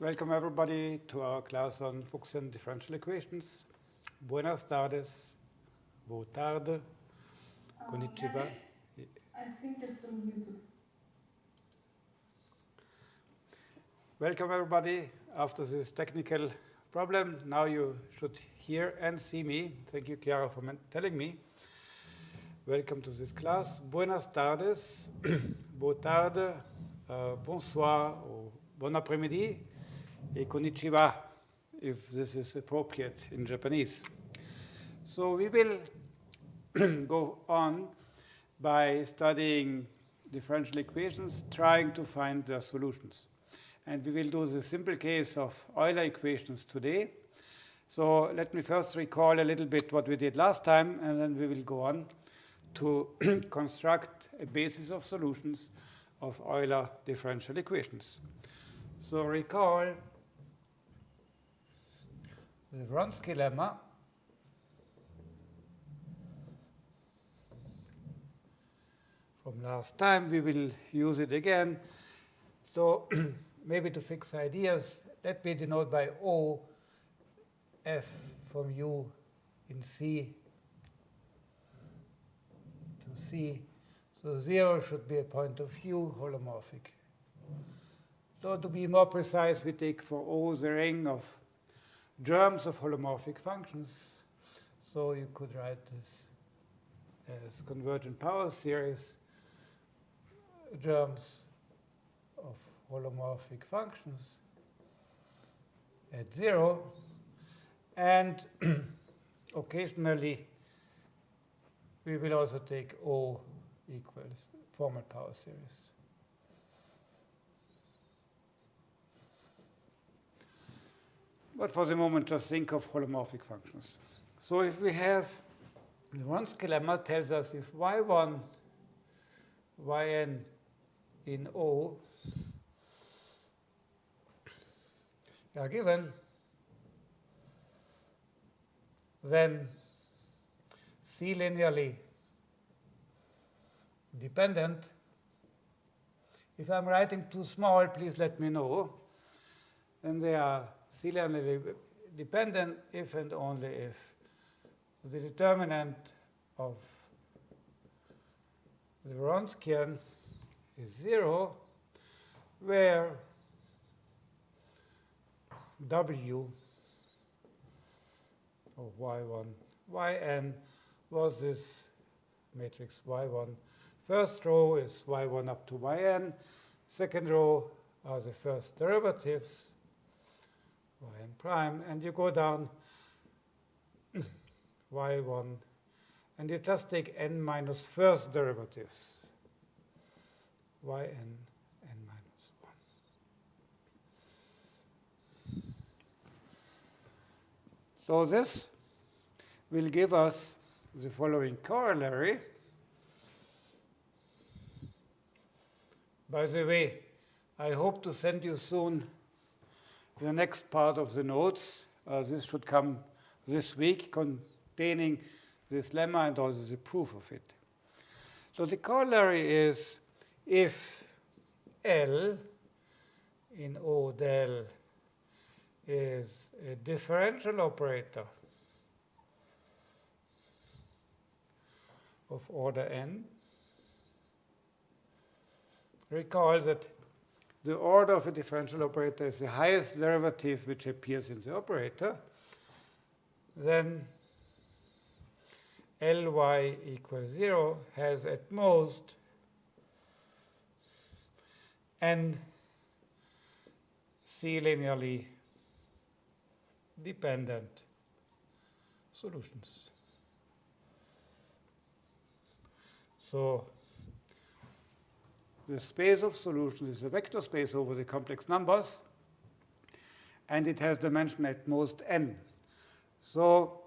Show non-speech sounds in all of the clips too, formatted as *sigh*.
Welcome everybody to our class on Fuchsian differential equations. Buenas tardes, boa tarde, konnichiwa. I think it's still muted. Welcome everybody after this technical problem. Now you should hear and see me. Thank you, Chiara, for telling me. Welcome to this class. Buenas tardes, *clears throat* boa tarde, uh, bonsoir, bon après-midi, et konnichiwa, if this is appropriate in Japanese. So we will *clears throat* go on by studying differential equations, trying to find their solutions. And we will do the simple case of Euler equations today. So let me first recall a little bit what we did last time, and then we will go on to *clears throat* construct a basis of solutions of Euler differential equations. So recall the Wronski lemma from last time. We will use it again. So *clears throat* maybe to fix ideas, let me denote by O f from U in C to C. So 0 should be a point of view holomorphic. So to be more precise, we take for O the ring of germs of holomorphic functions. So you could write this as convergent power series germs of holomorphic functions at 0. And *clears throat* occasionally, we will also take O equals formal power series. But for the moment, just think of holomorphic functions. So if we have the Wronski lemma tells us if y1, yn in O are given, then C linearly dependent. If I'm writing too small, please let me know. And they are C dependent if and only if the determinant of the Wronskian is 0, where W of y1, yn was this matrix y1. First row is y1 up to yn. Second row are the first derivatives, yn prime. And you go down *clears throat* y1, and you just take n minus first derivatives, yn n minus 1. So this will give us the following corollary. By the way, I hope to send you soon the next part of the notes. Uh, this should come this week containing this lemma and also the proof of it. So the corollary is if L in O del is a differential operator of order n, recall that the order of a differential operator is the highest derivative which appears in the operator, then Ly equals 0 has at most n C linearly dependent solutions. So the space of solutions is a vector space over the complex numbers, and it has dimension at most n. So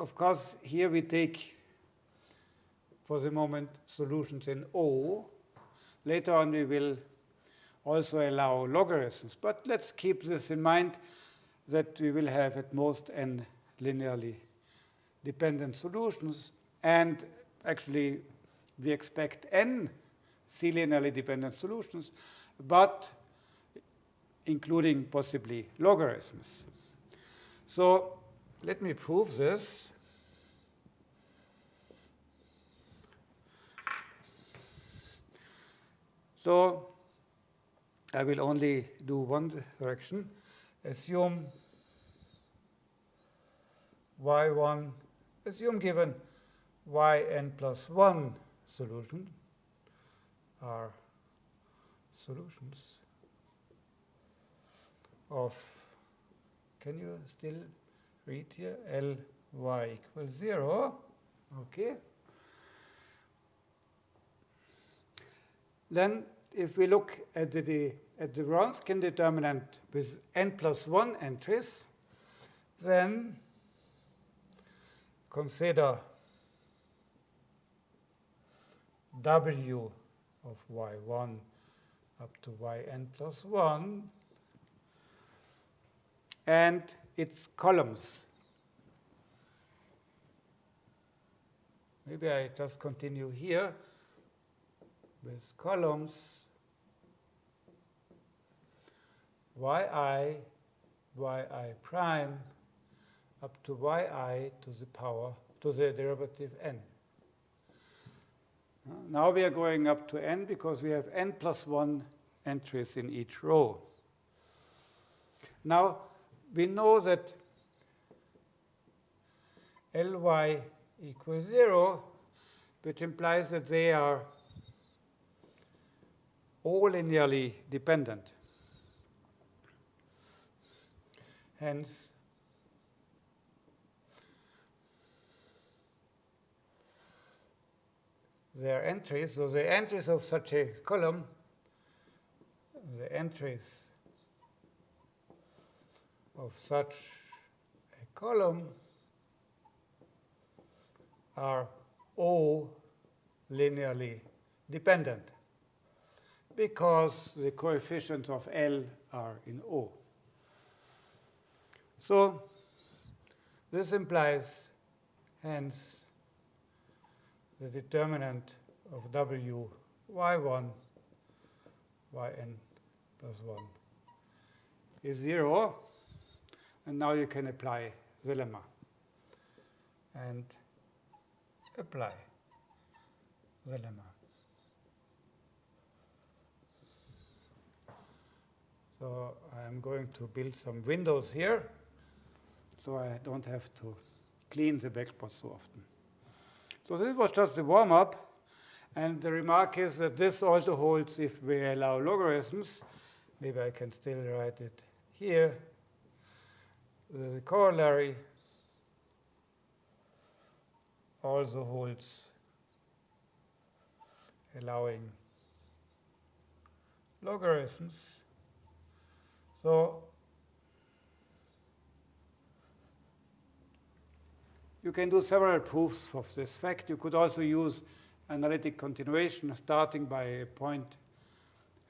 of course, here we take, for the moment, solutions in O. Later on, we will also allow logarithms. But let's keep this in mind that we will have at most n linearly dependent solutions. And actually, we expect n C linearly dependent solutions. But including possibly logarithms. So let me prove this. So I will only do one direction. Assume y1, assume given yn plus 1 solution are solutions of, can you still read here, Ly equals 0, okay. Then if we look at the, at the Wronskian determinant with n plus 1 entries, then consider w of y1 up to yn plus 1 and its columns. Maybe I just continue here with columns yi, yi prime up to yi to the power to the derivative n. Now we are going up to n because we have n plus 1 entries in each row. Now we know that Ly equals 0, which implies that they are all linearly dependent. Hence, their entries, so the entries of such a column, the entries of such a column are O linearly dependent because the coefficients of L are in O. So this implies, hence, the determinant of W y1 yn plus 1 is 0. And now you can apply the lemma and apply the lemma. So I'm going to build some windows here so I don't have to clean the backspots so often. So this was just the warm-up. And the remark is that this also holds if we allow logarithms. Maybe I can still write it here. The corollary also holds allowing logarithms. So you can do several proofs of this fact. You could also use analytic continuation starting by a point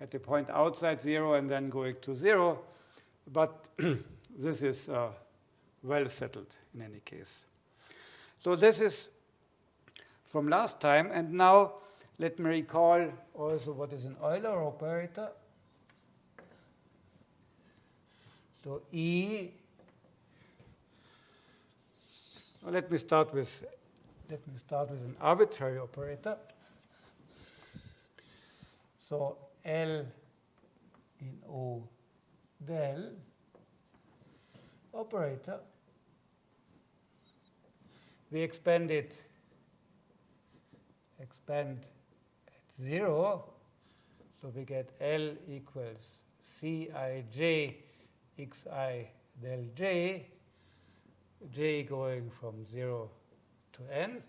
at a point outside zero and then going to zero. But *clears throat* this is uh, well settled in any case. So this is from last time. And now let me recall also what is an Euler operator. So E, well, let me start with let me start with an arbitrary operator. So L in O del operator. We expand it, expand at 0. So we get L equals Cij xi del j, j going from 0 to n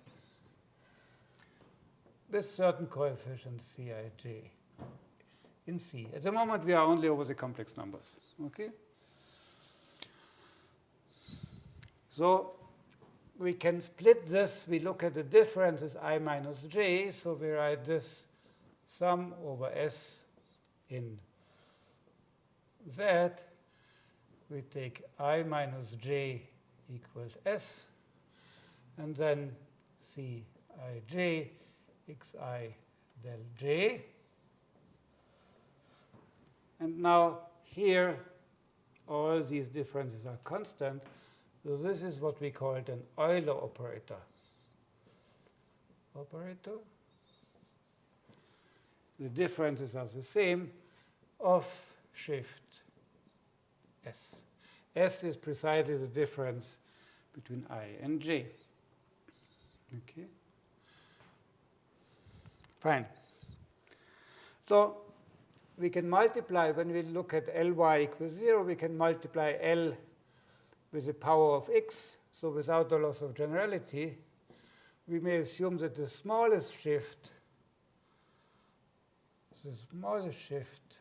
with certain coefficients Cij in C. At the moment, we are only over the complex numbers. Okay. So we can split this. We look at the differences i minus j. So we write this sum over s in z. We take i minus j equals s and then Cij xi del j. And now here, all these differences are constant. So this is what we call an Euler operator. Operator. The differences are the same of shift S. S is precisely the difference between I and J. Okay. Fine. So we can multiply, when we look at Ly equals 0, we can multiply L with the power of x. So without the loss of generality, we may assume that the smallest shift, the smallest shift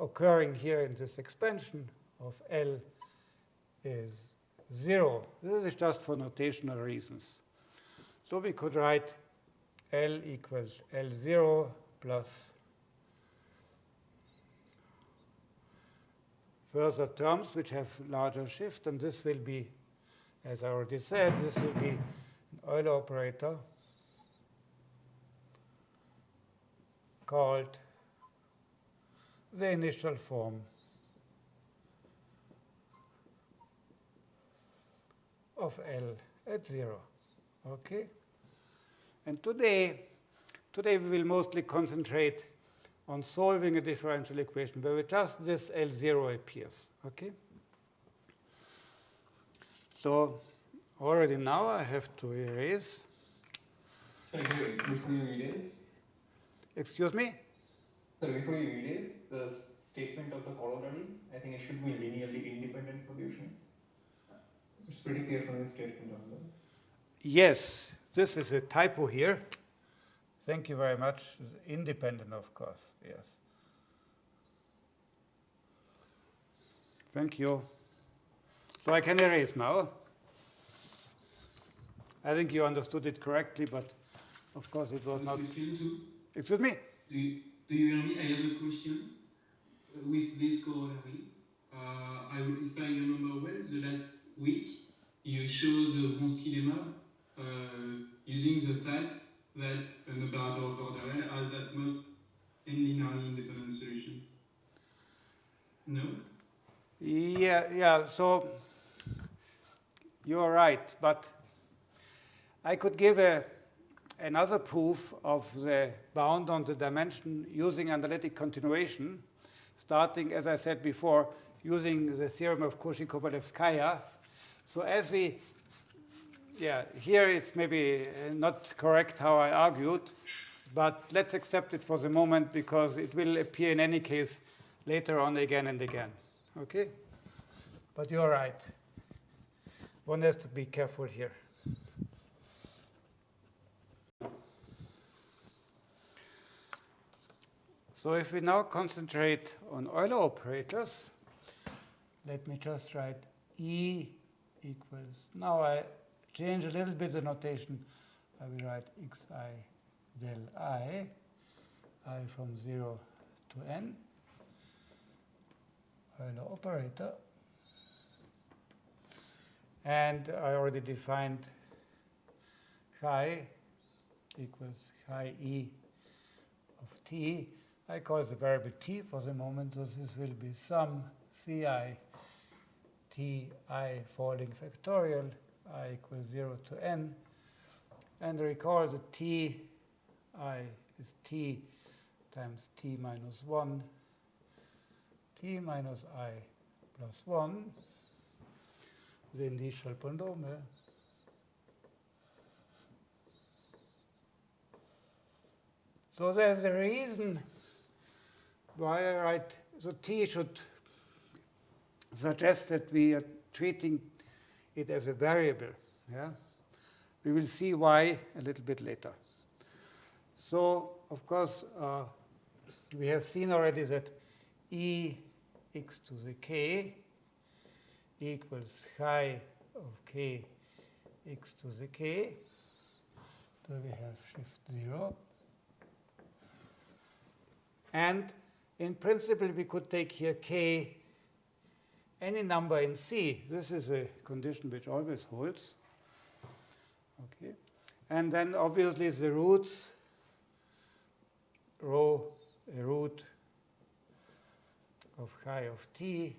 occurring here in this expansion of L is 0. This is just for notational reasons. So we could write L equals L0 plus further terms which have larger shift, and this will be, as I already said, this will be an Euler operator called the initial form of L at 0. Okay? And today, today we will mostly concentrate on solving a differential equation where just this L0 appears. Okay? So already now I have to erase. Sorry, before you erase? Excuse me? Sorry, before you erase the statement of the corollary, I think it should be linearly independent solutions. It's pretty clear from the statement on that. Yes, this is a typo here. Thank you very much. Independent, of course, yes. Thank you. So I can erase now. I think you understood it correctly, but of course it was not. Excuse me? Do you, do you hear me? I have a question. Uh, with this corollary, uh, I, if I remember well, the last week you show the Wronski lemma uh, using the fact that an operator of order L has at most n linearly independent solution. No? Yeah, yeah, so you're right, but I could give a, another proof of the bound on the dimension using analytic continuation, starting, as I said before, using the theorem of Cauchy-Kovalevskaya. So as we yeah, here it's maybe uh, not correct how I argued, but let's accept it for the moment because it will appear in any case later on again and again. Okay? But you're right. One has to be careful here. So if we now concentrate on Euler operators, let me just write E equals, now I change a little bit the notation. I will write xi del i, i from 0 to n, Euler operator. And I already defined chi equals chi e of t. I call the variable t for the moment, so this will be some ci ti falling factorial i equals 0 to n. And recall that t i is t times t minus 1, t minus i plus 1, the initial polynomial. So there's a reason why I write, so t should suggest that we are treating it as a variable. Yeah? We will see why a little bit later. So, of course, uh, we have seen already that e x to the k equals chi of k x to the k. So we have shift 0. And in principle, we could take here k any number in C, this is a condition which always holds. Okay. And then obviously the roots, rho, a root of chi of t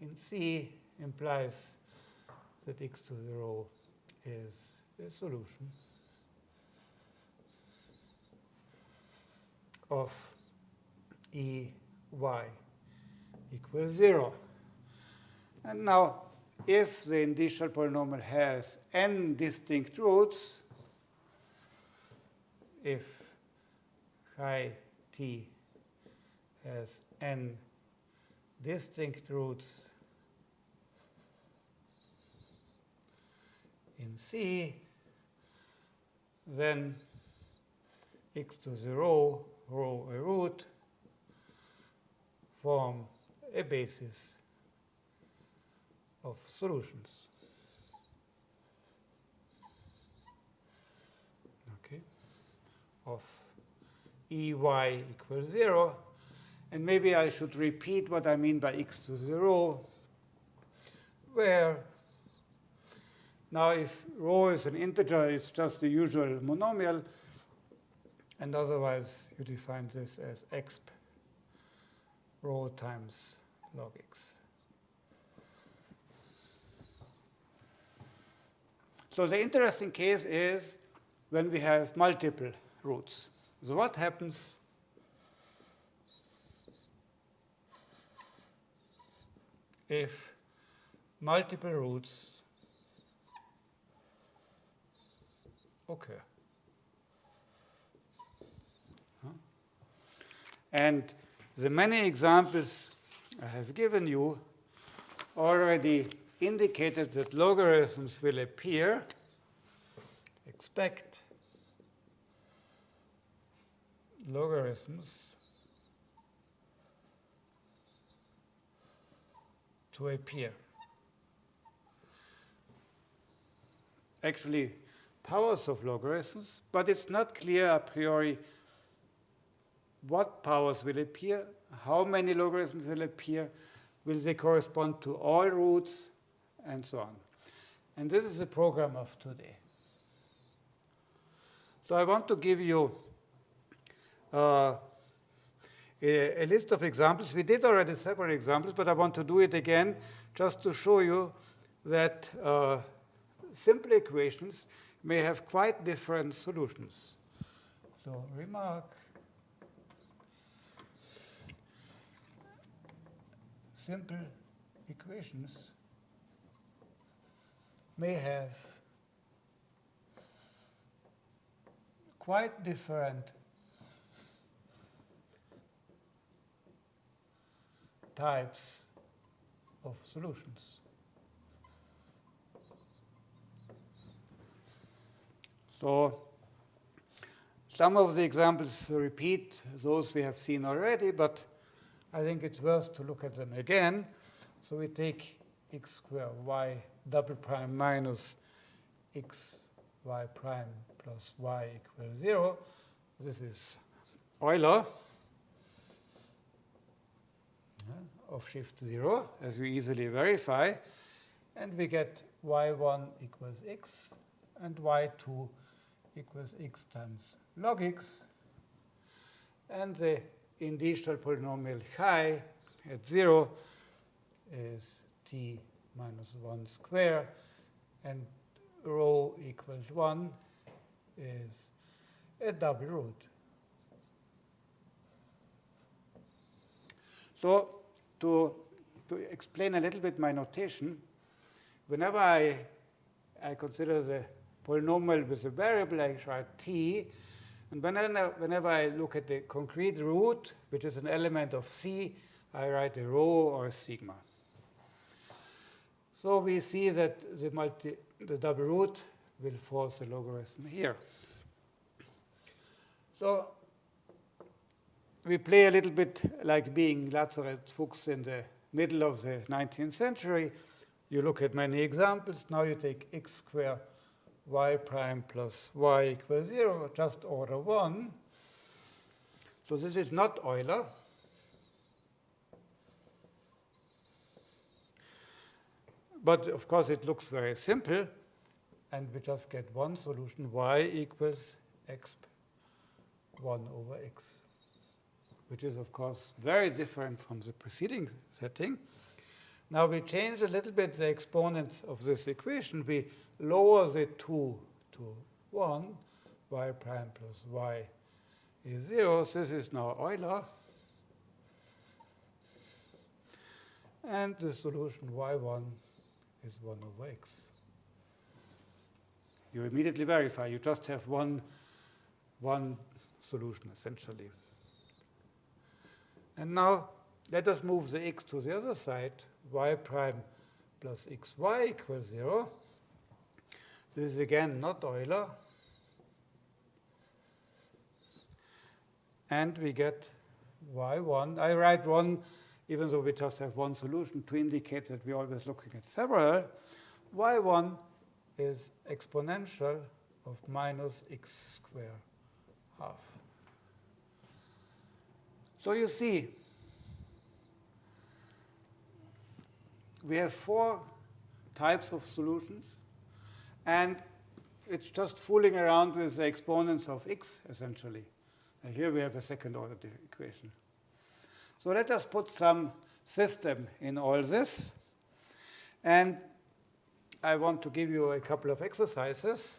in C implies that x to the rho is a solution of E y equals 0. And now, if the initial polynomial has n distinct roots, if chi t has n distinct roots in C, then x to the rho, rho a root, form a basis of solutions. Okay, of Ey equals 0. And maybe I should repeat what I mean by x to 0, where now if rho is an integer, it's just the usual monomial, and otherwise you define this as exp rho times log x. So the interesting case is when we have multiple roots. So what happens if multiple roots occur? Huh? And the many examples I have given you already indicated that logarithms will appear. Expect logarithms to appear. Actually, powers of logarithms, but it's not clear a priori what powers will appear, how many logarithms will appear, will they correspond to all roots, and so on. And this is the program of today. So I want to give you uh, a, a, list of examples. We did already several examples, but I want to do it again just to show you that uh, simple equations may have quite different solutions. So remark simple equations may have quite different types of solutions. So some of the examples repeat those we have seen already, but I think it's worth to look at them again. So we take x squared y double prime minus x y prime plus y equals 0. This is Euler of shift 0, as we easily verify. And we get y1 equals x, and y2 equals x times log x. And the initial polynomial chi at 0 is t minus 1 square, and rho equals 1 is a double root. So to, to explain a little bit my notation, whenever I, I consider the polynomial with a variable, I write t, and whenever, whenever I look at the concrete root, which is an element of C, I write a rho or a sigma. So we see that the, multi, the double root will force the logarithm here. So we play a little bit like being Lazarus Fuchs in the middle of the 19th century. You look at many examples. Now you take x squared y prime plus y equals 0, just order 1. So this is not Euler. But of course, it looks very simple. And we just get one solution, y equals x 1 over x. which is, of course, very different from the preceding setting. Now we change a little bit the exponents of this equation. We lower the 2 to 1, y prime plus y is 0. This is now Euler. And the solution y1 is 1 over x. You immediately verify. You just have one, one solution, essentially. And now let us move the x to the other side. y prime plus xy equals 0. This is again not Euler. And we get y1. I write 1 even though we just have one solution, to indicate that we're always looking at several, y1 is exponential of minus x squared half. So you see, we have four types of solutions, and it's just fooling around with the exponents of x, essentially. And here we have a second order equation. So let us put some system in all this. And I want to give you a couple of exercises.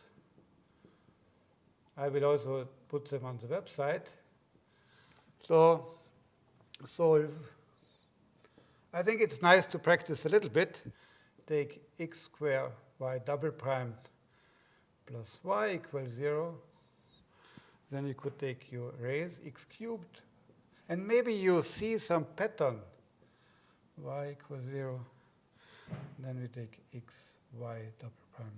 I will also put them on the website. So solve. I think it's nice to practice a little bit. Take x squared y double prime plus y equals 0. Then you could take your raise x cubed and maybe you see some pattern, y equals 0. Then we take x, y double prime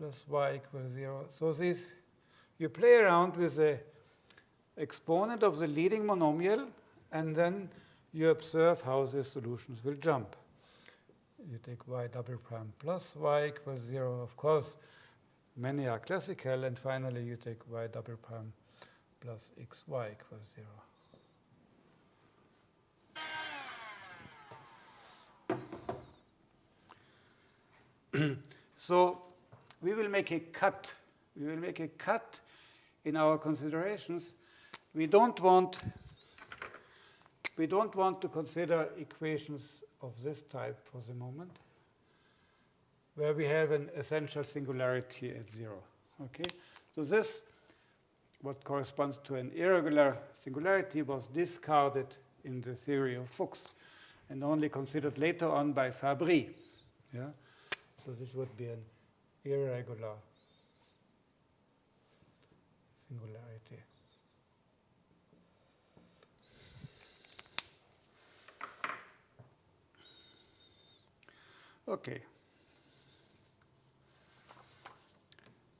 plus y equals 0. So this, you play around with the exponent of the leading monomial, and then you observe how the solutions will jump. You take y double prime plus y equals 0. Of course, many are classical. And finally, you take y double prime plus xy equals 0. *clears throat* so we will make a cut. We will make a cut in our considerations. We don't want we don't want to consider equations of this type for the moment, where we have an essential singularity at zero. Okay, so this, what corresponds to an irregular singularity, was discarded in the theory of Fuchs and only considered later on by Fabry. Yeah? So this would be an irregular singularity. Okay.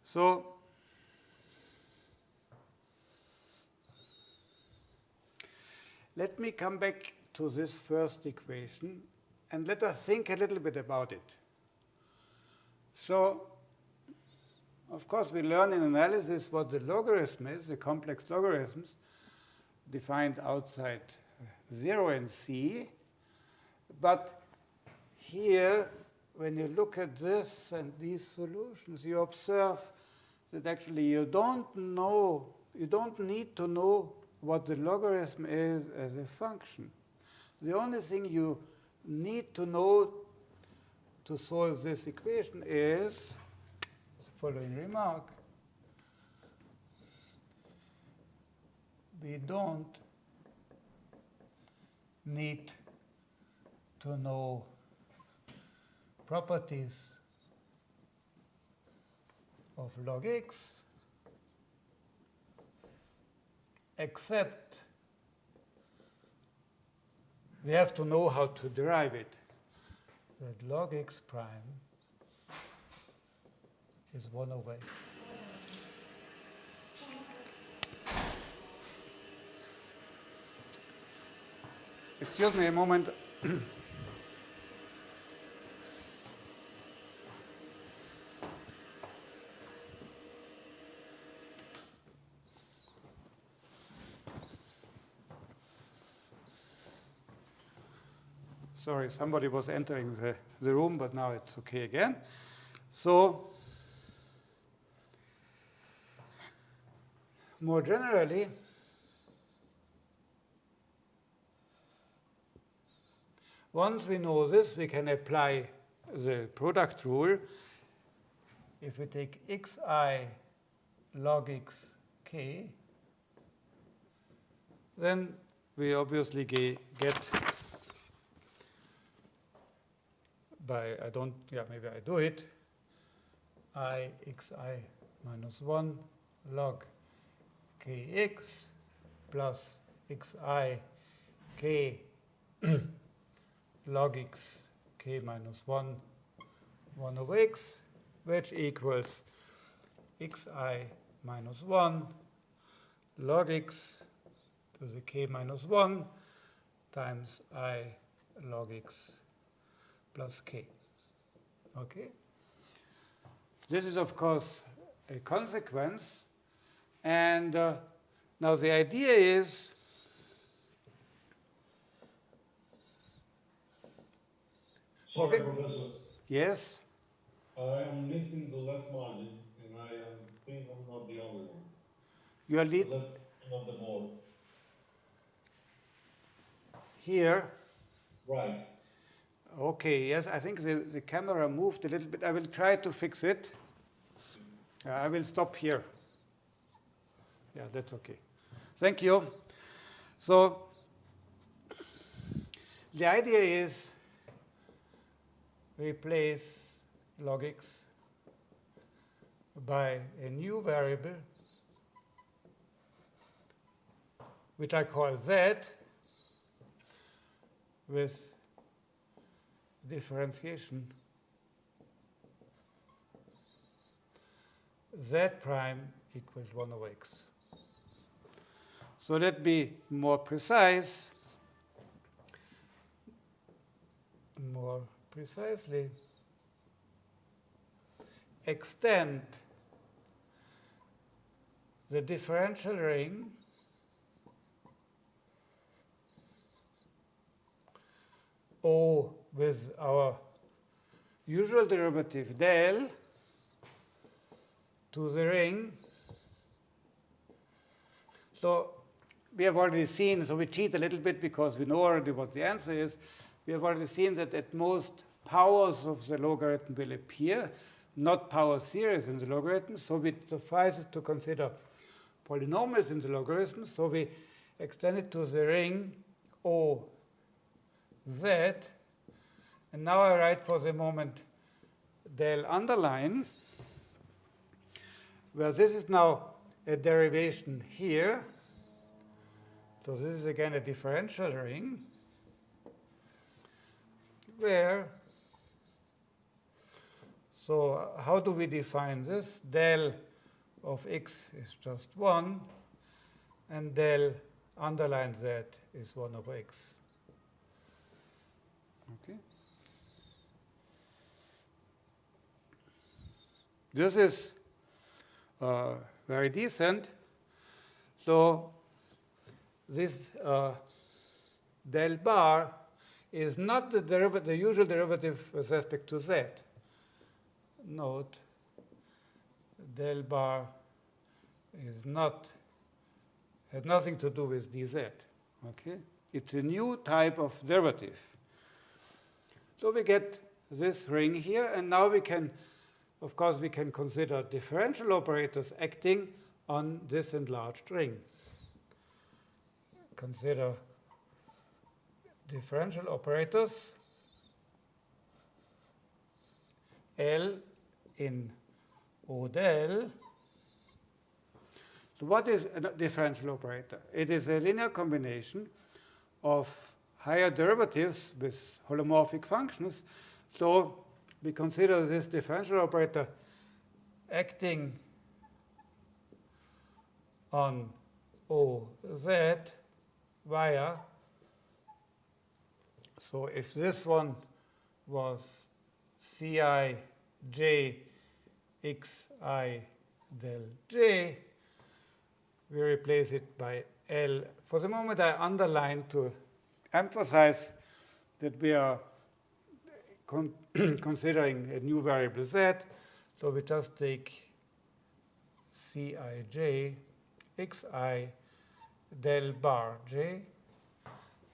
So let me come back to this first equation and let us think a little bit about it. So of course, we learn in analysis what the logarithm is, the complex logarithms defined outside 0 and c. But here, when you look at this and these solutions, you observe that actually you don't know, you don't need to know what the logarithm is as a function. The only thing you need to know to solve this equation is the following remark. We don't need to know properties of log x except we have to know how to derive it that log x prime is 1 over x. Excuse me a moment. *clears throat* Sorry, somebody was entering the, the room, but now it's okay again. So more generally, once we know this, we can apply the product rule. If we take xi log x k, then we obviously get by, I don't, yeah, maybe I do it, i xi minus 1 log kx plus xi k *clears throat* log x k minus 1 1 over x, which equals xi minus 1 log x to the k minus 1 times i log x plus k. Okay? This is, of course, a consequence. And uh, now the idea is Sorry, Okay. Professor. yes, I am missing the left margin, and I am, think I'm not the only one. you are The lead left of the board. here. Right. Okay, yes, I think the, the camera moved a little bit. I will try to fix it. Uh, I will stop here. Yeah, that's okay. Thank you. So the idea is replace log x by a new variable which I call z with differentiation z prime equals 1 over x. So let be more precise. More precisely, extend the differential ring O with our usual derivative del to the ring. So we have already seen, so we cheat a little bit because we know already what the answer is. We have already seen that at most powers of the logarithm will appear, not power series in the logarithm. So it suffices to consider polynomials in the logarithm. So we extend it to the ring O z. And now I write for the moment del underline, where this is now a derivation here. So this is again a differential ring, where, so how do we define this? Del of x is just 1, and del underline z is 1 over x. Okay. This is uh, very decent. So this uh, del bar is not the, the usual derivative with respect to z. Note del bar is not has nothing to do with dz. Okay, it's a new type of derivative. So we get this ring here, and now we can, of course, we can consider differential operators acting on this enlarged ring. Consider differential operators L in O del. So what is a differential operator? It is a linear combination of higher derivatives with holomorphic functions. So we consider this differential operator acting on OZ via. So if this one was Ci j xi del j, we replace it by L. For the moment, I underline to emphasize that we are con *clears throat* considering a new variable z. So we just take Cij xi del bar j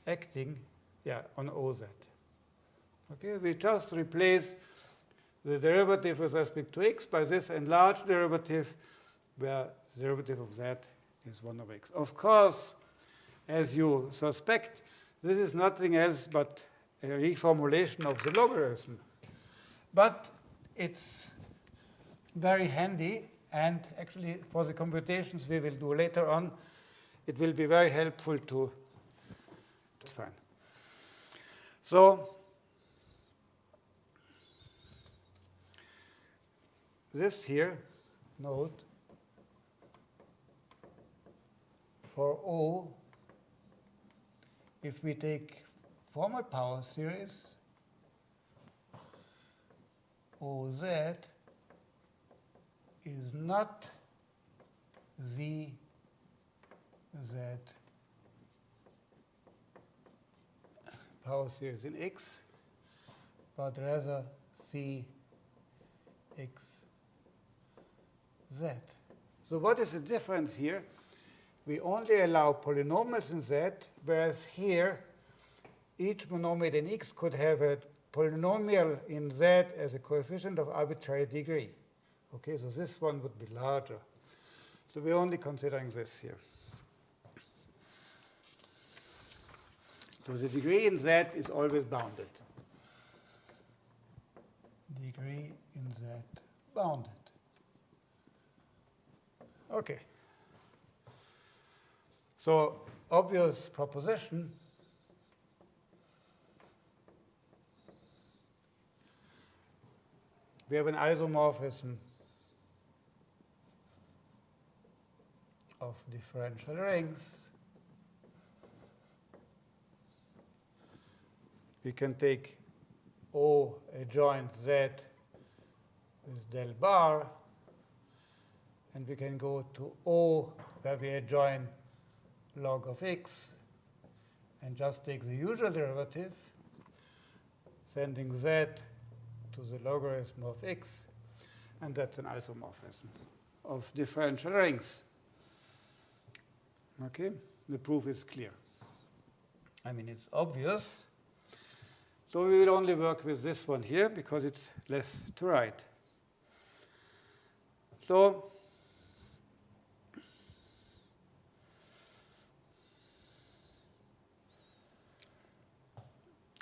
acting yeah, on OZ. Okay, we just replace the derivative with respect to x by this enlarged derivative, where the derivative of z is 1 over x. Of course, as you suspect, this is nothing else but reformulation of the logarithm. But it's very handy, and actually for the computations we will do later on, it will be very helpful to, it's fine. So this here, note, for O, if we take formal power series, OZ is not Z Z power series in X, but rather C X Z. So what is the difference here? We only allow polynomials in Z, whereas here each monomial in X could have a polynomial in Z as a coefficient of arbitrary degree. Okay, so this one would be larger. So we're only considering this here. So the degree in Z is always bounded. Degree in Z bounded. Okay. So obvious proposition we have an isomorphism of differential rings. We can take O adjoint Z with del bar, and we can go to O where we adjoin log of x and just take the usual derivative, sending z to the logarithm of x, and that's an isomorphism of differential rings. Okay, the proof is clear. I mean, it's obvious. So we will only work with this one here because it's less to write. So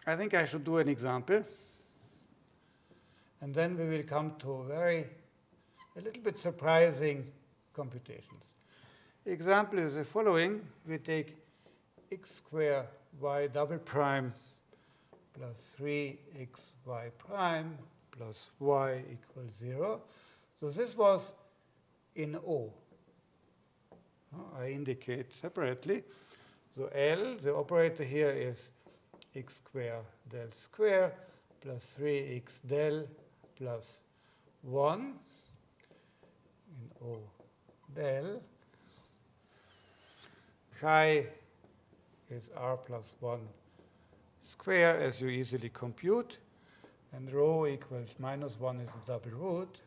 I think I should do an example. And then we will come to very, a little bit surprising computations. Example is the following. We take x squared y double prime plus 3xy prime plus y equals 0. So this was in O. I indicate separately. So L, the operator here is x squared del square plus 3x del plus 1 in O del. Chi is r plus 1 square, as you easily compute. And rho equals minus 1 is the double root.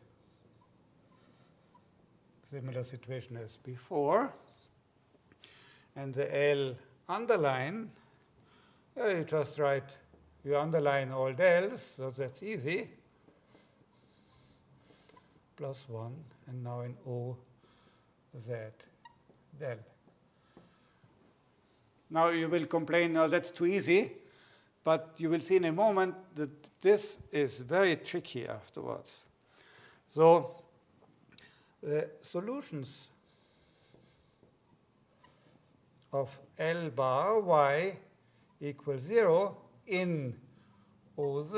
Similar situation as before. And the L underline eh, you just write, you underline all del's, so that's easy. Plus 1, and now in O, Z, del. Now you will complain, no, that's too easy. But you will see in a moment that this is very tricky afterwards. So the solutions of L bar y equals 0 in OZ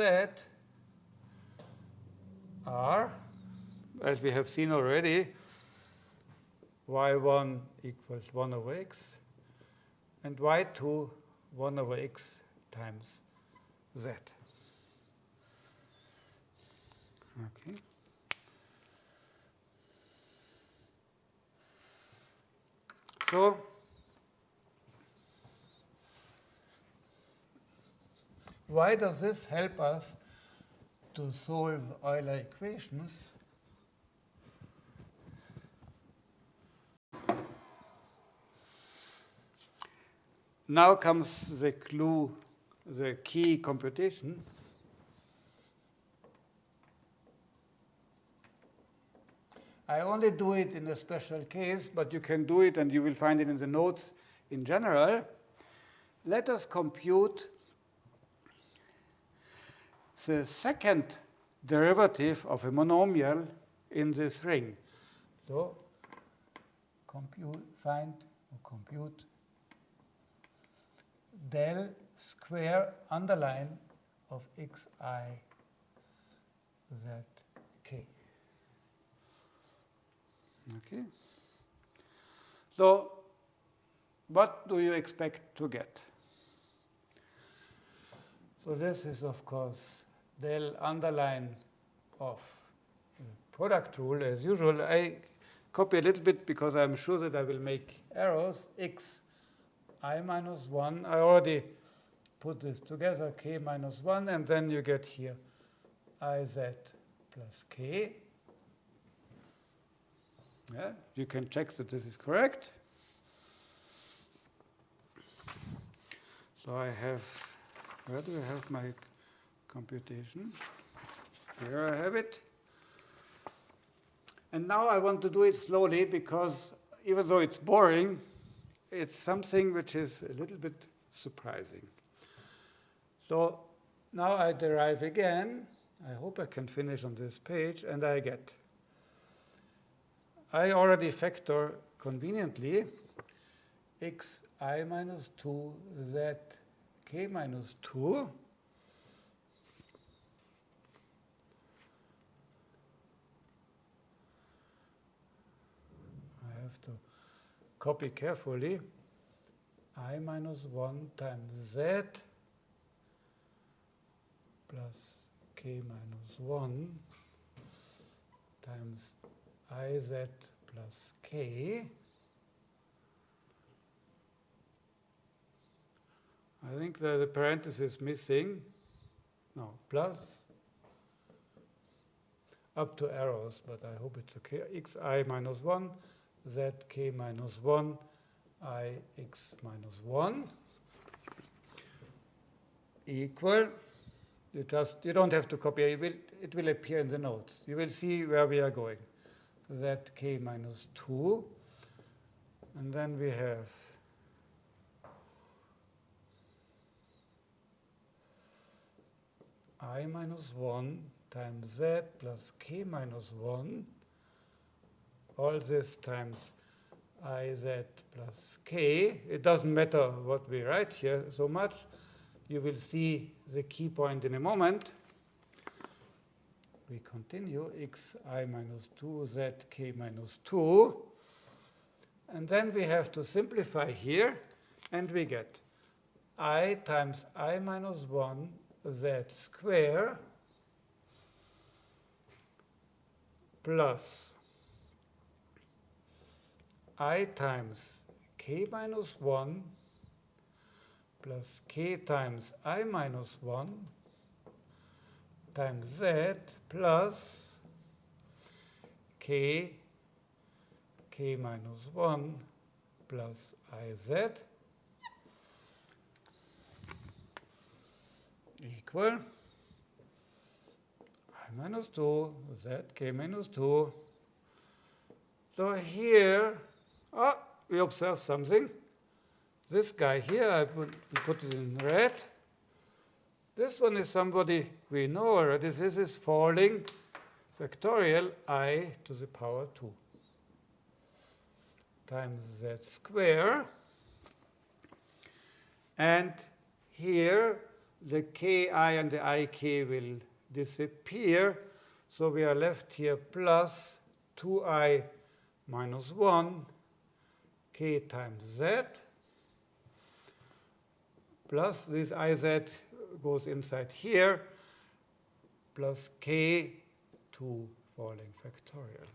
are, as we have seen already, y1 equals 1 over x, and y2 1 over x times z. Okay. So Why does this help us to solve Euler equations? now comes the clue, the key computation. I only do it in a special case, but you can do it and you will find it in the notes in general. Let us compute the second derivative of a monomial in this ring. So compute, find, compute del square underline of xi z k. Okay. So what do you expect to get? So this is, of course, del underline of product rule as usual. I copy a little bit because I'm sure that I will make errors. x i minus 1. I already put this together, k minus 1, and then you get here iz plus k. Yeah, you can check that this is correct. So I have, where do I have my computation? Here I have it. And now I want to do it slowly because even though it's boring, it's something which is a little bit surprising. So now I derive again. I hope I can finish on this page, and I get I already factor conveniently x i minus 2 z k minus 2 I have to copy carefully i minus 1 times z plus k minus 1 times iz plus k. I think there's a parenthesis missing. No, plus up to arrows, but I hope it's okay. xi minus 1, zk minus 1, i x minus 1 equal. You just you don't have to copy. It will it will appear in the notes. You will see where we are going. zk minus 2, and then we have i minus 1 times z plus k minus 1, all this times iz plus k. It doesn't matter what we write here so much. You will see the key point in a moment. We continue x i minus 2 z k minus 2. And then we have to simplify here, and we get i times i minus 1 z square plus i times k minus 1 plus k times i minus 1 times z plus k k minus 1 plus iz equal i minus 2 z k minus 2. So here, oh, we observe something. This guy here, I put, put it in red. This one is somebody we know already. This is falling factorial i to the power 2 times z square. And here, the ki and the ik will disappear. So we are left here plus 2i minus 1 k times z plus this iz goes inside here plus k 2 falling factorial.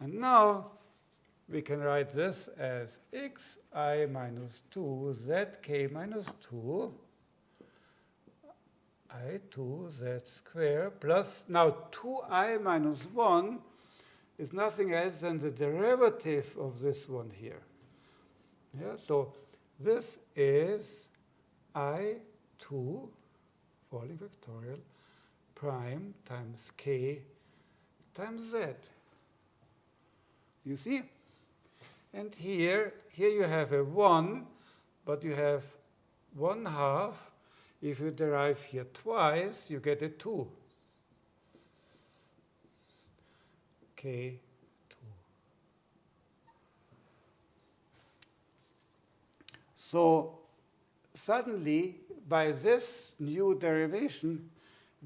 And now we can write this as x i minus 2 z k minus 2 i 2 z square plus now 2i minus 1 is nothing else than the derivative of this one here. Yeah, so this is i2 falling factorial prime times k times z. You see? And here, here you have a 1, but you have 1 half. If you derive here twice, you get a 2. K2. So suddenly, by this new derivation,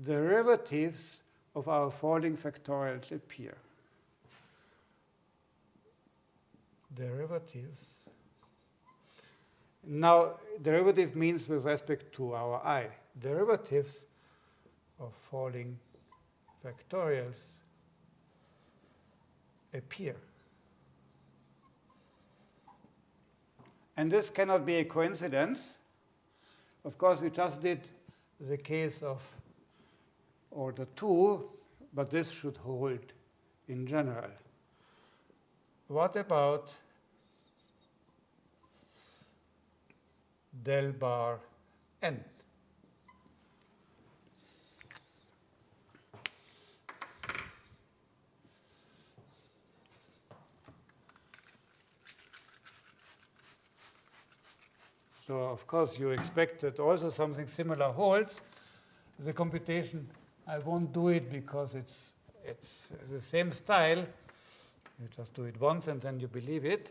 derivatives of our falling factorials appear. Derivatives. Now, derivative means with respect to our i. Derivatives of falling factorials appear. And this cannot be a coincidence. Of course, we just did the case of order 2, but this should hold in general. What about del bar n? So of course you expect that also something similar holds. The computation, I won't do it because it's, it's the same style. You just do it once and then you believe it.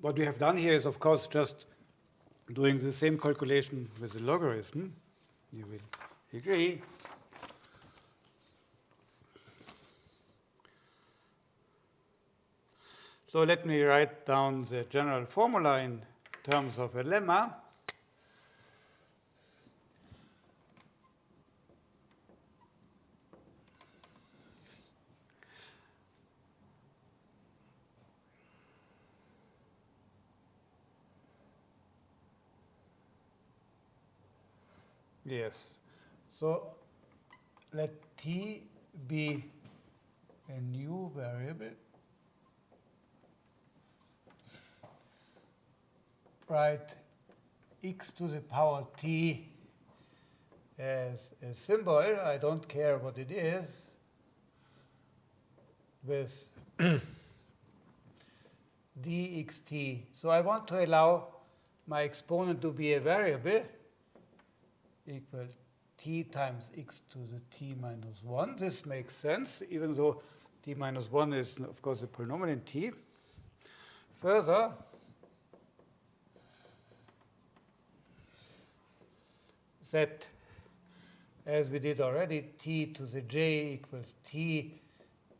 What we have done here is, of course, just doing the same calculation with the logarithm. You will agree. So let me write down the general formula in terms of a lemma. Yes. So let t be a new variable write x to the power t as a symbol, I don't care what it is, with *clears throat* dxt. So I want to allow my exponent to be a variable equal t times x to the t minus 1. This makes sense, even though t minus 1 is, of course, a polynomial in t. Further, that, as we did already, t to the j equals t,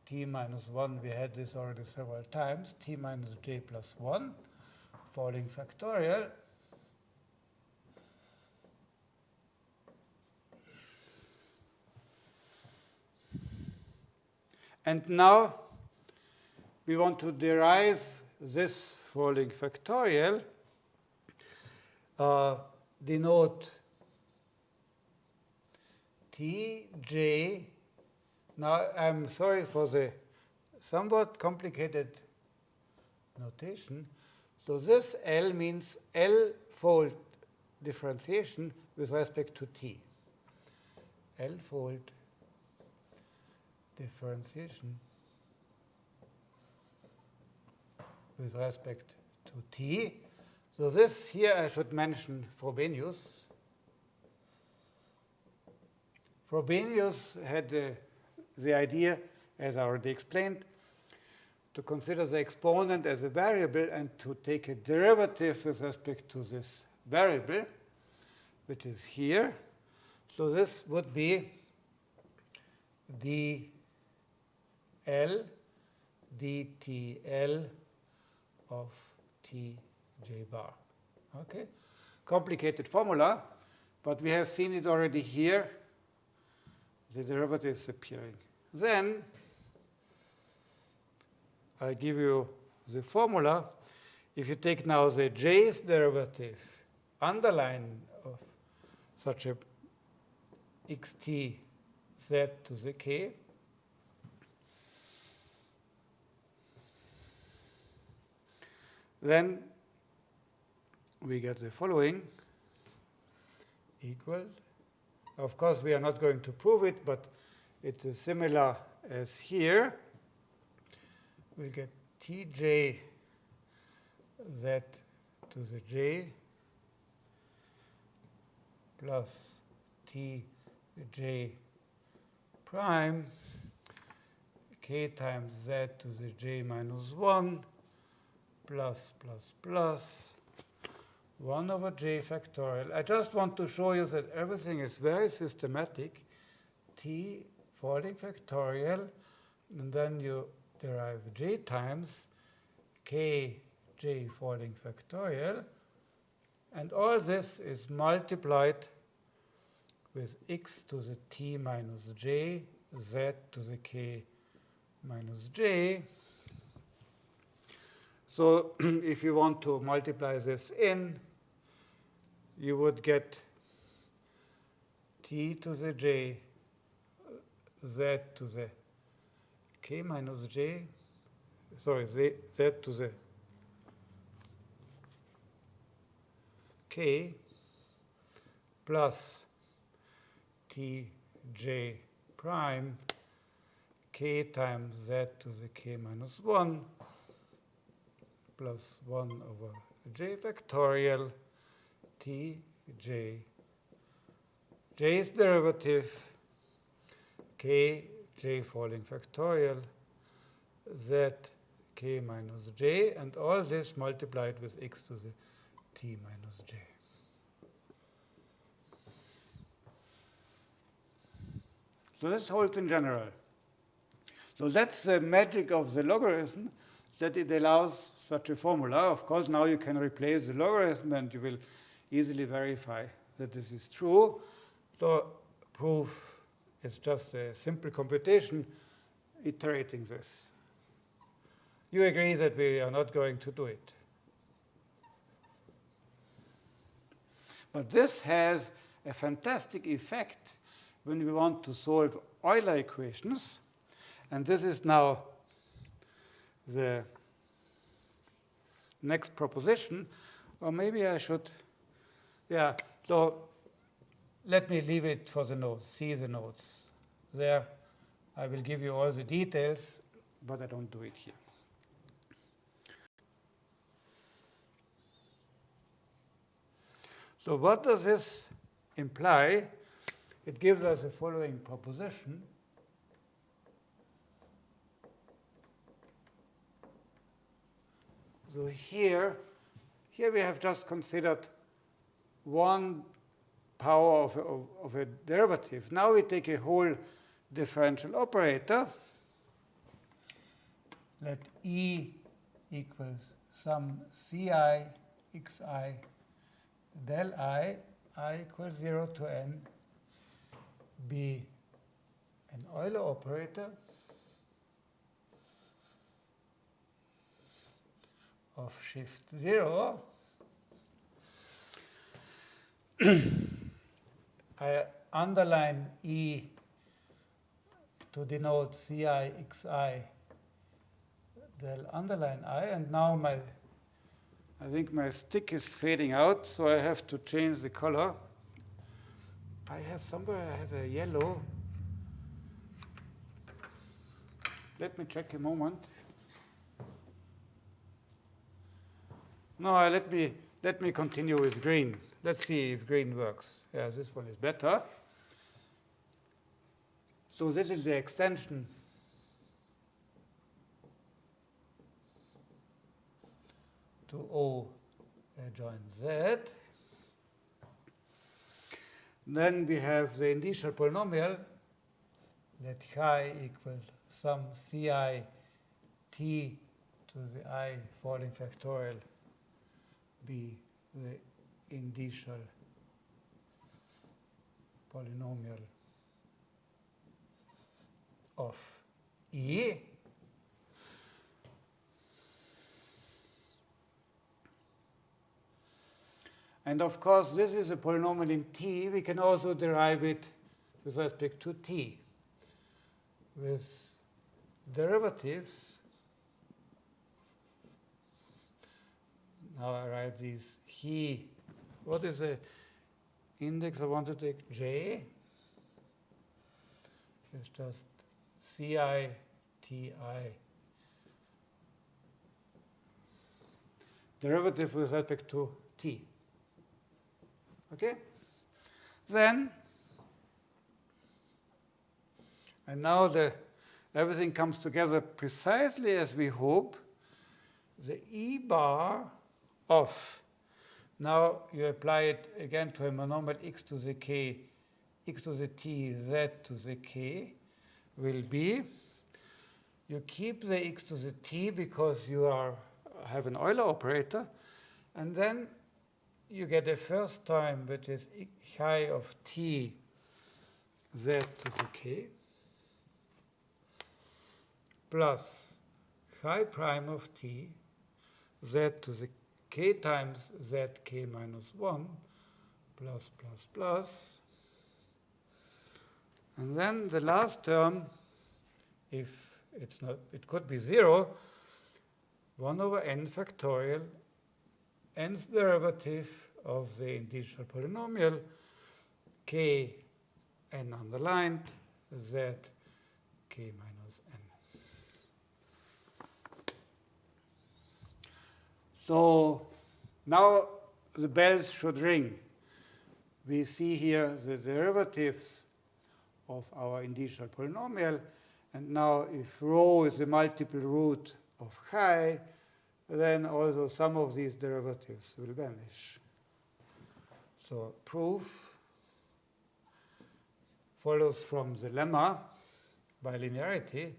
t minus 1. We had this already several times, t minus j plus 1, falling factorial. And now we want to derive this falling factorial, uh, denote Tj. Now, I'm sorry for the somewhat complicated notation. So this L means L-fold differentiation with respect to T. L-fold differentiation with respect to T. So this here I should mention Frobenius. Frobenius had uh, the idea, as I already explained, to consider the exponent as a variable and to take a derivative with respect to this variable, which is here. So this would be dl dtl of tj bar. Okay? Complicated formula, but we have seen it already here the derivatives appearing. Then I give you the formula. If you take now the j's derivative, underline of such a xt z to the k, then we get the following equal of course, we are not going to prove it, but it's similar as here. We'll get tj z to the j plus tj prime k times z to the j minus 1 plus plus plus 1 over j factorial. I just want to show you that everything is very systematic. t falling factorial, and then you derive j times k j falling factorial. And all this is multiplied with x to the t minus j, z to the k minus j. So *clears throat* if you want to multiply this in, you would get t to the j, z to the k minus j, sorry, z, z to the k plus t j prime k times z to the k minus 1 plus 1 over j factorial t j j's derivative k j falling factorial z k minus j and all this multiplied with x to the t minus j. So this holds in general. So that's the magic of the logarithm, that it allows such a formula. Of course, now you can replace the logarithm and you will easily verify that this is true. So proof is just a simple computation iterating this. You agree that we are not going to do it. But this has a fantastic effect when we want to solve Euler equations. And this is now the next proposition. Or maybe I should, yeah, so let me leave it for the notes, see the notes. There, I will give you all the details, but I don't do it here. So what does this imply? It gives us the following proposition. So here, here we have just considered one power of a, of a derivative. Now we take a whole differential operator. Let E equals some ci xi del i, i equals 0 to n, be an Euler operator of shift 0. *clears throat* I underline E to denote ci xi del underline i, and now my I think my stick is fading out, so I have to change the color. I have somewhere I have a yellow. Let me check a moment. No, let me let me continue with green. Let's see if green works. Yeah, this one is better. So this is the extension to O uh, adjoint Z. Then we have the initial polynomial. Let chi equal some ci t to the i falling factorial be the initial polynomial of E. And of course, this is a polynomial in t. We can also derive it with respect to t with derivatives. Now I write these he. What is the index I want to take? J. It's just ci ti derivative with respect to t. Okay? Then, and now the everything comes together precisely as we hope, the E bar of, now you apply it again to a monomial x to the k, x to the t, z to the k, will be, you keep the x to the t because you are have an Euler operator, and then you get a first time which is chi of t z to the k plus chi prime of t z to the k times z k minus 1 plus plus plus. And then the last term, if it's not, it could be 0, 1 over n factorial nth derivative of the integral polynomial k n underlined z k minus n. So now the bells should ring. We see here the derivatives of our integral polynomial. And now if rho is a multiple root of chi, then also some of these derivatives will vanish. So proof follows from the lemma by linearity,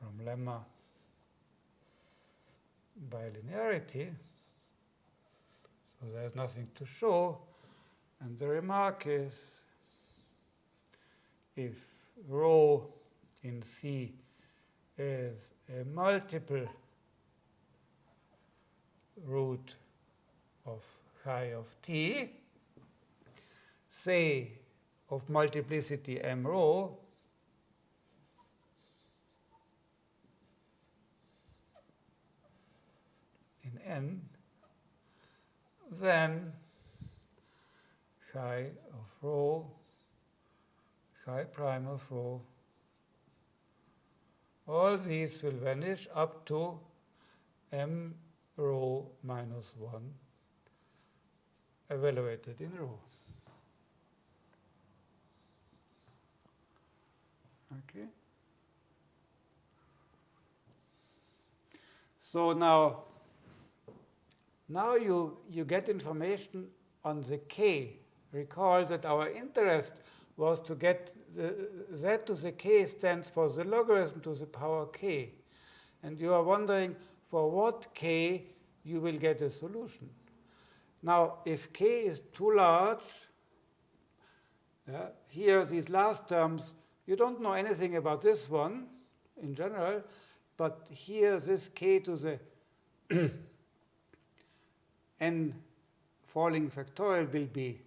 from lemma by linearity. So there's nothing to show. And the remark is if rho in C is a multiple root of chi of t, say of multiplicity m rho, n, then chi of rho, chi prime of rho, all these will vanish up to m rho minus 1 evaluated in rho. Okay. So now, now you, you get information on the k. Recall that our interest was to get the z to the k stands for the logarithm to the power k. And you are wondering for what k you will get a solution. Now, if k is too large, uh, here these last terms, you don't know anything about this one in general, but here this k to the *clears throat* n falling factorial will be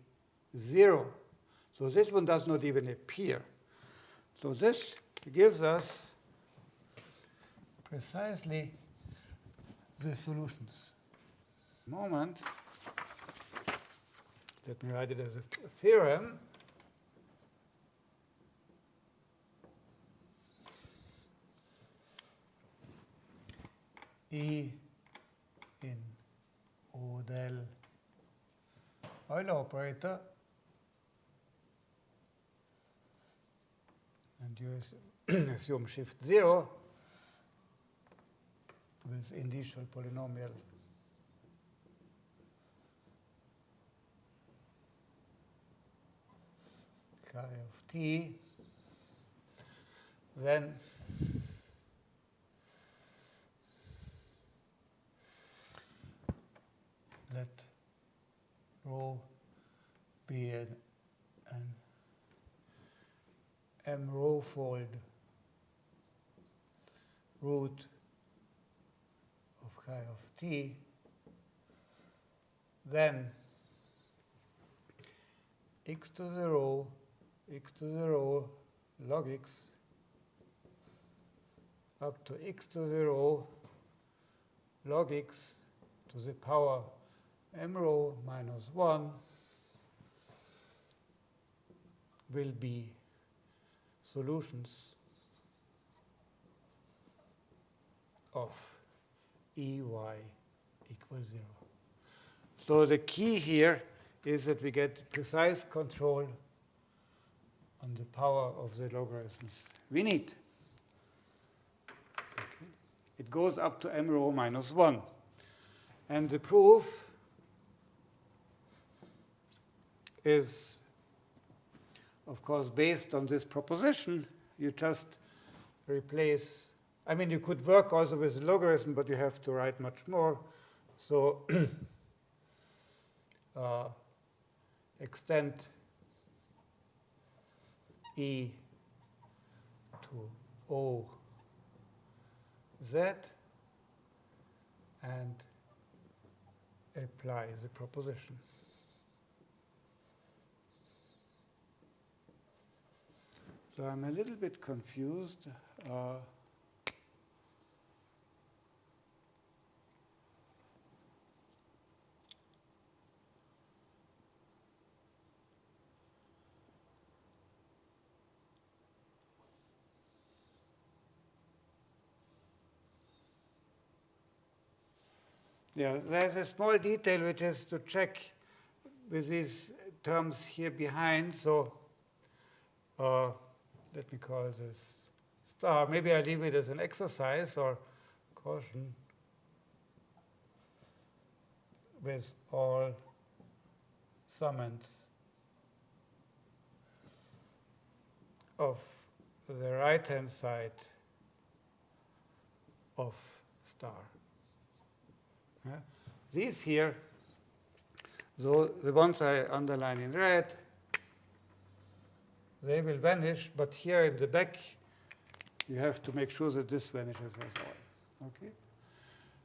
0. So this one does not even appear. So this gives us precisely the solutions. Moment. Let me write it as a theorem. E Del Euler operator. And you *clears throat* assume shift 0 with initial polynomial. Chi of t, then let rho be an, an m rho fold root of chi of t, then x to the rho, x to the rho log x up to x to the rho log x to the power m rho minus 1 will be solutions of Ey equals 0. So the key here is that we get precise control on the power of the logarithms we need. Okay. It goes up to m rho minus 1. And the proof is, of course, based on this proposition. You just replace, I mean, you could work also with the logarithm, but you have to write much more. So *clears throat* uh, extend e to O z and apply the proposition. So I'm a little bit confused. Uh, Yeah, there's a small detail which is to check with these terms here behind. So uh, let me call this star. Maybe I leave it as an exercise or caution with all summands of the right-hand side of star. Yeah. These here, so the ones I underline in red, they will vanish, but here in the back, you have to make sure that this vanishes as well. Okay?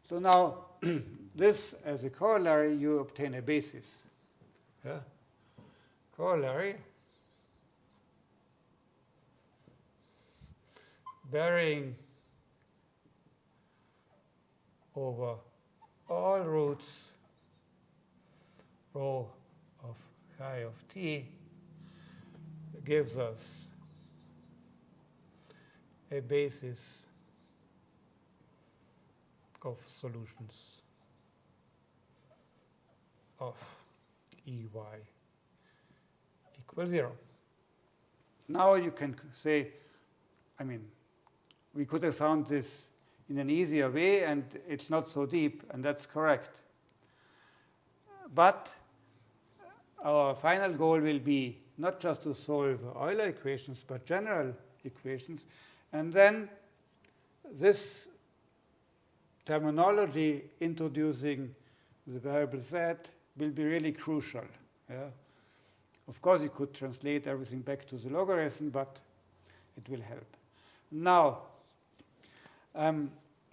So now, *clears throat* this as a corollary, you obtain a basis. Yeah? Corollary bearing over all roots rho of chi of t gives us a basis of solutions of Ey equals 0. Now you can say, I mean, we could have found this in an easier way, and it's not so deep, and that's correct. But our final goal will be not just to solve Euler equations, but general equations. And then this terminology introducing the variable z will be really crucial. Yeah? Of course, you could translate everything back to the logarithm, but it will help. Now, um, *clears throat*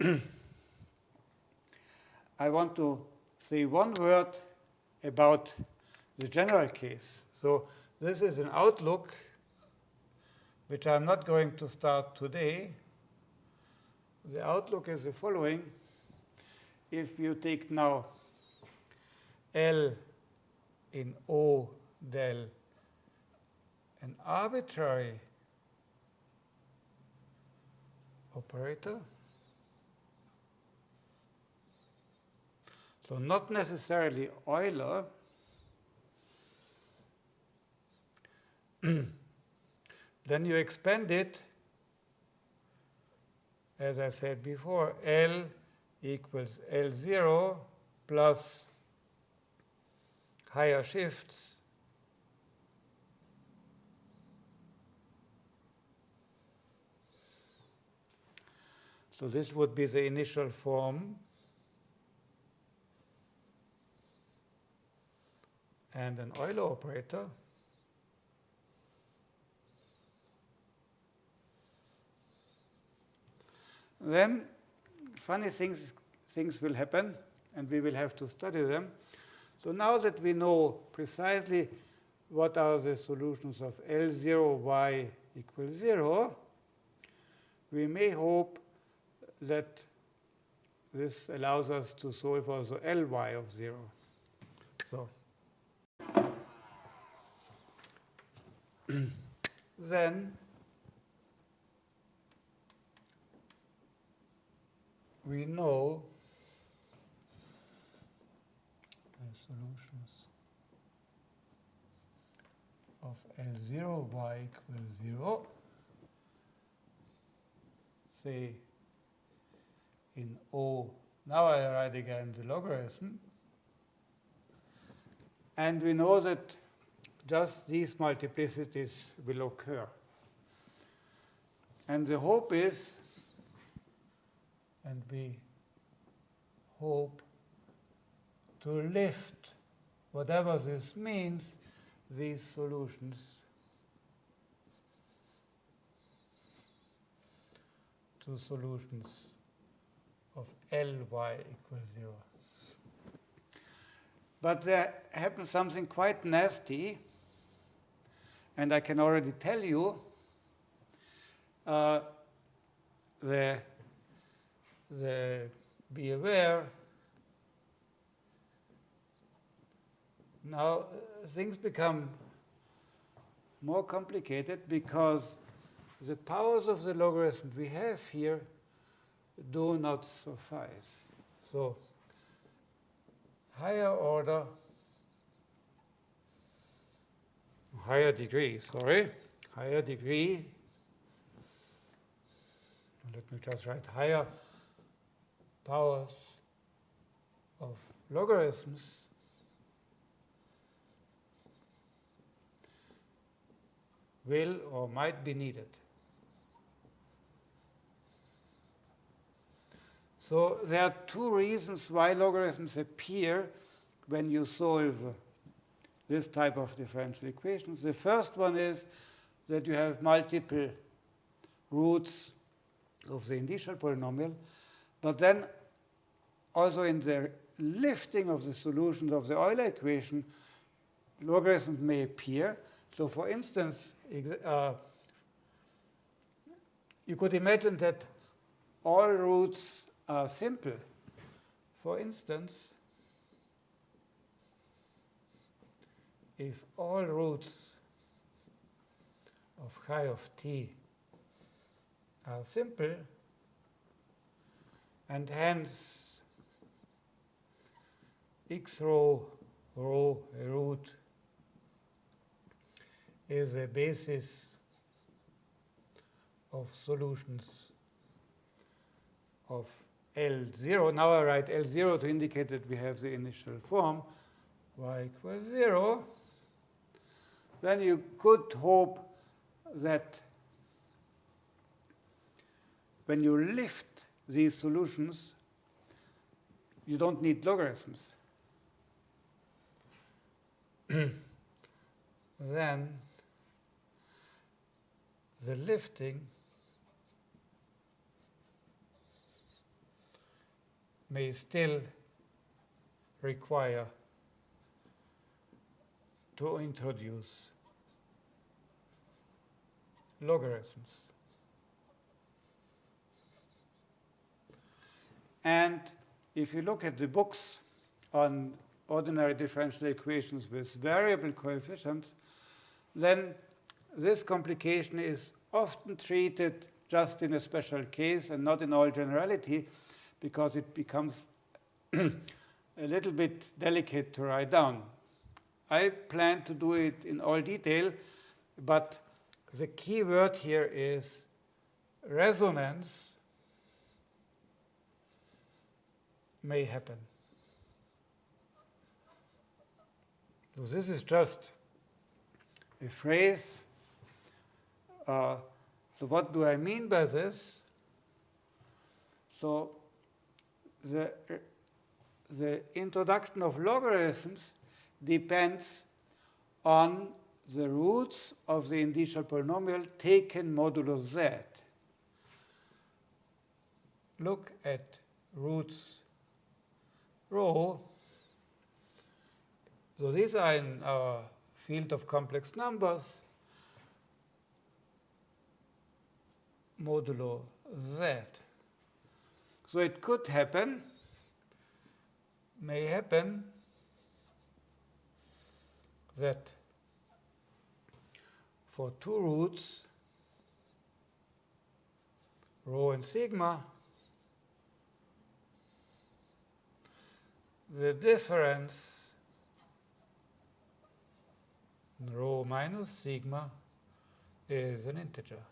I want to say one word about the general case. So this is an outlook which I'm not going to start today. The outlook is the following. If you take now L in O del an arbitrary operator, so not necessarily Euler, *clears throat* then you expand it, as I said before, L equals L0 plus higher shifts So this would be the initial form. And an Euler operator. Then funny things, things will happen, and we will have to study them. So now that we know precisely what are the solutions of L0y equals 0, we may hope that this allows us to solve also Ly of 0. So *clears throat* then we know the solutions of L0 y equals 0, say in O, now I write again the logarithm, and we know that just these multiplicities will occur. And the hope is, and we hope to lift, whatever this means, these solutions to solutions of Ly equals 0. But there happens something quite nasty, and I can already tell you uh, the, the, be aware now uh, things become more complicated because the powers of the logarithm we have here do not suffice. So higher order, higher degree, sorry, higher degree, let me just write higher powers of logarithms will or might be needed. So there are two reasons why logarithms appear when you solve this type of differential equations. The first one is that you have multiple roots of the initial polynomial, but then also in the lifting of the solutions of the Euler equation, logarithms may appear. So for instance, uh, you could imagine that all roots are simple. For instance, if all roots of phi of t are simple, and hence x row, rho root is a basis of solutions of L0. Now I write L0 to indicate that we have the initial form y equals 0. Then you could hope that when you lift these solutions, you don't need logarithms. *clears throat* then the lifting may still require to introduce logarithms. And if you look at the books on ordinary differential equations with variable coefficients, then this complication is often treated just in a special case and not in all generality because it becomes *clears throat* a little bit delicate to write down. I plan to do it in all detail, but the key word here is resonance may happen. So this is just a phrase. Uh, so what do I mean by this? So the, the introduction of logarithms depends on the roots of the initial polynomial taken modulo z. Look at roots rho. So these are in our field of complex numbers modulo z. So it could happen, may happen, that for two roots, rho and sigma, the difference rho minus sigma is an integer.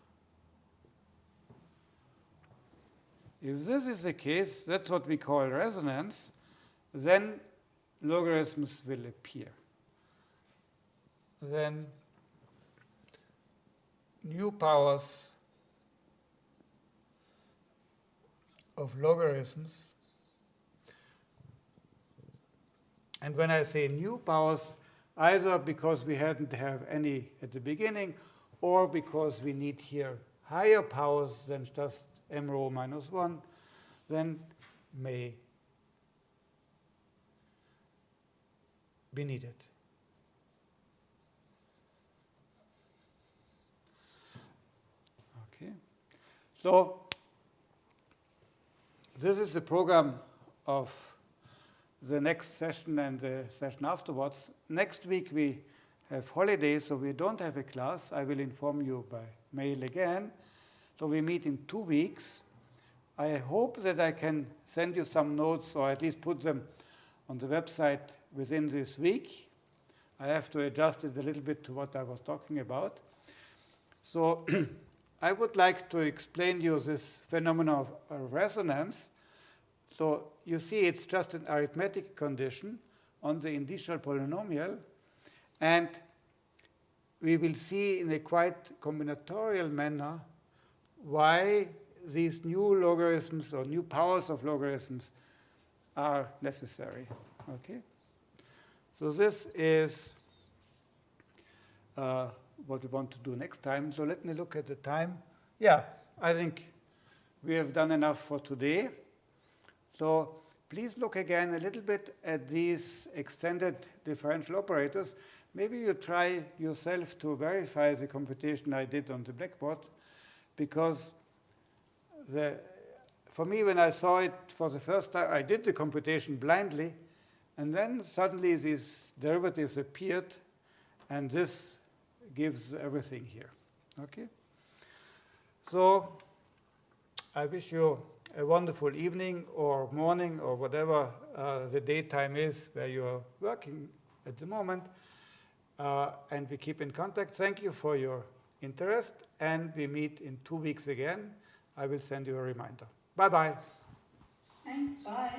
If this is the case, that's what we call resonance, then logarithms will appear. Then new powers of logarithms. And when I say new powers, either because we hadn't have any at the beginning, or because we need here higher powers than just m rho minus 1, then may be needed. Okay, so this is the program of the next session and the session afterwards. Next week we have holidays, so we don't have a class. I will inform you by mail again. So we meet in two weeks. I hope that I can send you some notes or at least put them on the website within this week. I have to adjust it a little bit to what I was talking about. So *clears throat* I would like to explain you this phenomenon of resonance. So you see it's just an arithmetic condition on the initial polynomial. And we will see in a quite combinatorial manner why these new logarithms or new powers of logarithms are necessary. Okay? So this is uh, what we want to do next time. So let me look at the time. Yeah, I think we have done enough for today. So please look again a little bit at these extended differential operators. Maybe you try yourself to verify the computation I did on the blackboard, because the, for me, when I saw it for the first time, I did the computation blindly, and then suddenly these derivatives appeared, and this gives everything here. Okay? So I wish you a wonderful evening or morning or whatever uh, the daytime is where you are working at the moment. Uh, and we keep in contact. Thank you for your interest. And we meet in two weeks again. I will send you a reminder. Bye-bye. Thanks, bye.